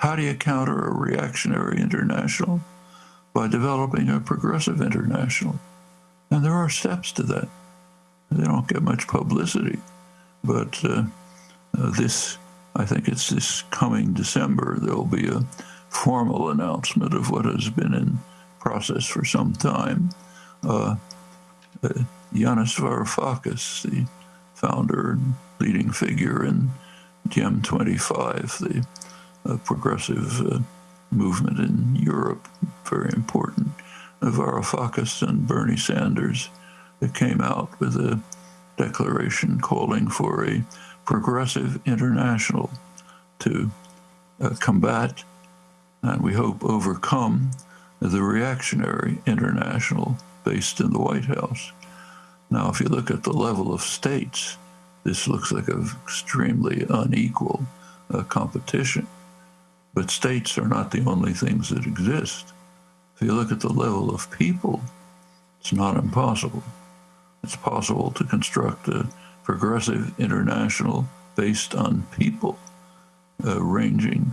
How do you counter a reactionary international? By developing a progressive international. And there are steps to that. They don't get much publicity, but uh, uh, this, I think it's this coming December, there'll be a formal announcement of what has been in process for some time. Uh, uh, Yanis Varoufakis, the founder and leading figure in DiEM25, the uh, progressive uh, movement in Europe, very important. Varoufakis and Bernie Sanders that came out with a declaration calling for a progressive international to uh, combat and we hope overcome the reactionary international based in the White House. Now, if you look at the level of states, this looks like an extremely unequal uh, competition. But states are not the only things that exist. If you look at the level of people, it's not impossible. It's possible to construct a progressive international based on people, uh, ranging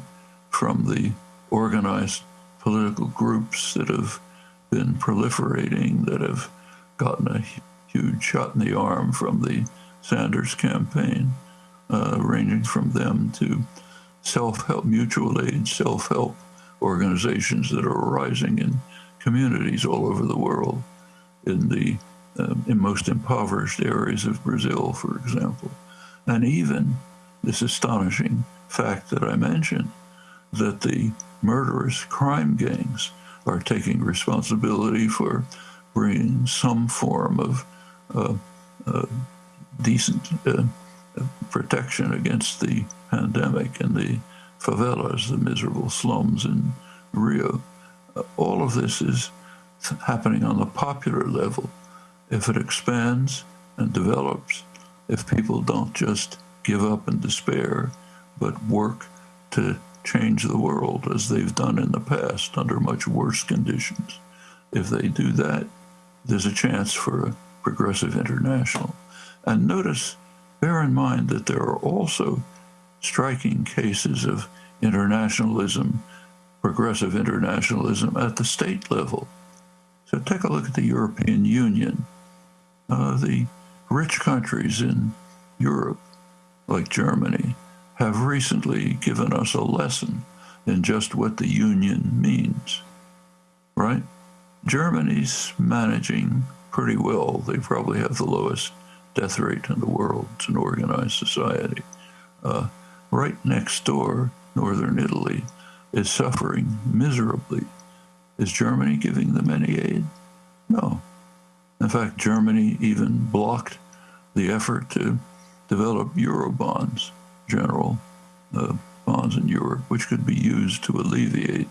from the organized political groups that have been proliferating, that have gotten a huge shot in the arm from the Sanders campaign, uh, ranging from them to self-help, mutual aid, self-help organizations that are arising in communities all over the world, in the um, in most impoverished areas of Brazil, for example, and even this astonishing fact that I mentioned, that the murderous crime gangs are taking responsibility for bringing some form of uh, uh, decent uh, protection against the pandemic and the favelas, the miserable slums in Rio. Uh, all of this is happening on the popular level. If it expands and develops, if people don't just give up and despair, but work to change the world as they've done in the past under much worse conditions, if they do that, there's a chance for a progressive international. And notice, bear in mind that there are also striking cases of internationalism, progressive internationalism at the state level. So take a look at the European Union. Uh, the rich countries in Europe, like Germany, have recently given us a lesson in just what the union means, right? Germany's managing pretty well. They probably have the lowest death rate in the world. It's an organized society. Uh, right next door, northern Italy, is suffering miserably. Is Germany giving them any aid? No. In fact, Germany even blocked the effort to develop euro Eurobonds, general uh, bonds in Europe, which could be used to alleviate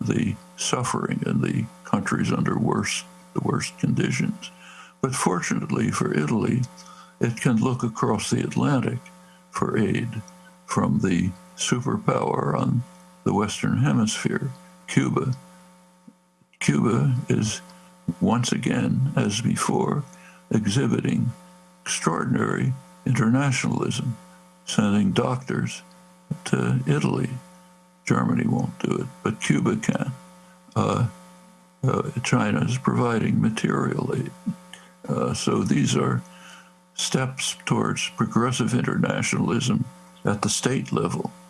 the suffering in the countries under worse, the worst conditions. But fortunately for Italy, it can look across the Atlantic for aid from the superpower on the Western Hemisphere, Cuba. Cuba is once again, as before, exhibiting extraordinary internationalism, sending doctors to Italy. Germany won't do it, but Cuba can. Uh, uh, China is providing material aid. Uh, so these are steps towards progressive internationalism at the state level.